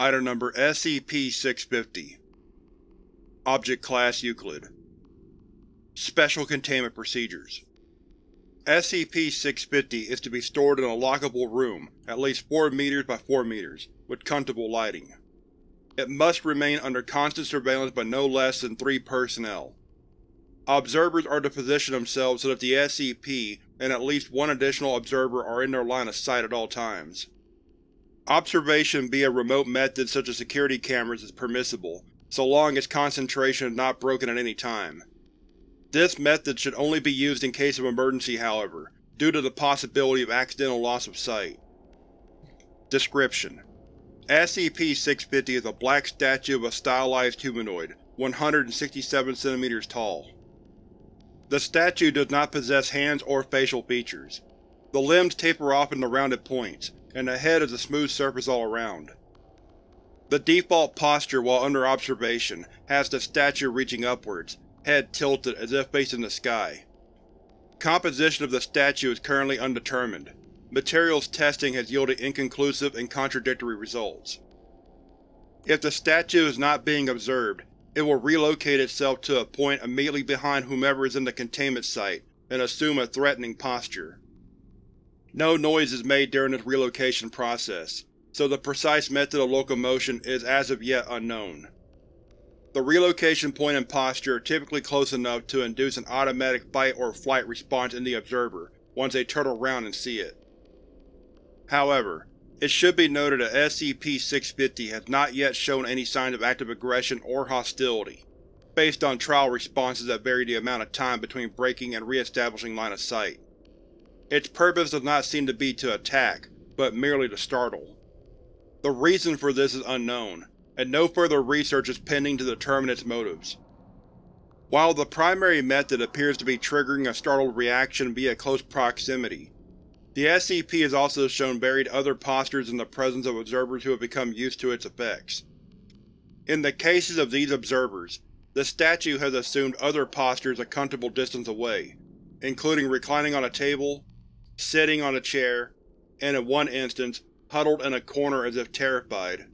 Item Number SCP-650 Object Class Euclid Special Containment Procedures SCP-650 is to be stored in a lockable room at least 4 meters by 4 meters, with comfortable lighting. It must remain under constant surveillance by no less than three personnel. Observers are to position themselves so that the SCP and at least one additional observer are in their line of sight at all times. Observation via remote methods such as security cameras is permissible, so long as concentration is not broken at any time. This method should only be used in case of emergency, however, due to the possibility of accidental loss of sight. Description: SCP-650 is a black statue of a stylized humanoid, 167 cm tall. The statue does not possess hands or facial features. The limbs taper off into rounded points, and the head is a smooth surface all around. The default posture while under observation has the statue reaching upwards, head tilted as if facing the sky. Composition of the statue is currently undetermined. Materials testing has yielded inconclusive and contradictory results. If the statue is not being observed, it will relocate itself to a point immediately behind whomever is in the containment site and assume a threatening posture. No noise is made during this relocation process, so the precise method of locomotion is as of yet unknown. The relocation point and posture are typically close enough to induce an automatic fight or flight response in the observer once they turn around and see it. However, it should be noted that SCP-650 has not yet shown any signs of active aggression or hostility, based on trial responses that vary the amount of time between breaking and re-establishing line of sight. Its purpose does not seem to be to attack, but merely to startle. The reason for this is unknown, and no further research is pending to determine its motives. While the primary method appears to be triggering a startled reaction via close proximity, the SCP has also shown varied other postures in the presence of observers who have become used to its effects. In the cases of these observers, the statue has assumed other postures a comfortable distance away, including reclining on a table, sitting on a chair, and in one instance, huddled in a corner as if terrified.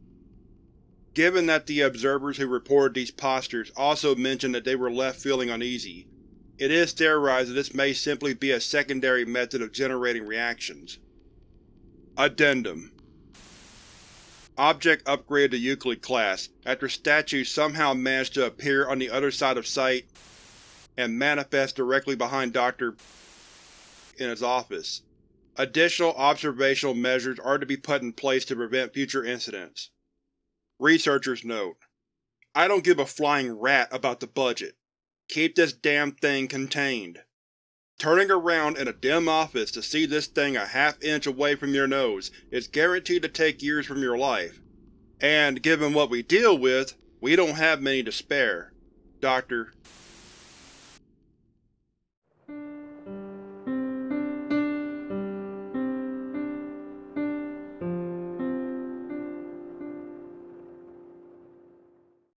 Given that the observers who reported these postures also mentioned that they were left feeling uneasy, it is theorized that this may simply be a secondary method of generating reactions. Addendum Object upgraded to Euclid class after statue somehow managed to appear on the other side of site and manifest directly behind Dr. in his office. Additional observational measures are to be put in place to prevent future incidents. Researchers note: I don't give a flying rat about the budget. Keep this damn thing contained. Turning around in a dim office to see this thing a half-inch away from your nose is guaranteed to take years from your life. And given what we deal with, we don't have many to spare. Dr.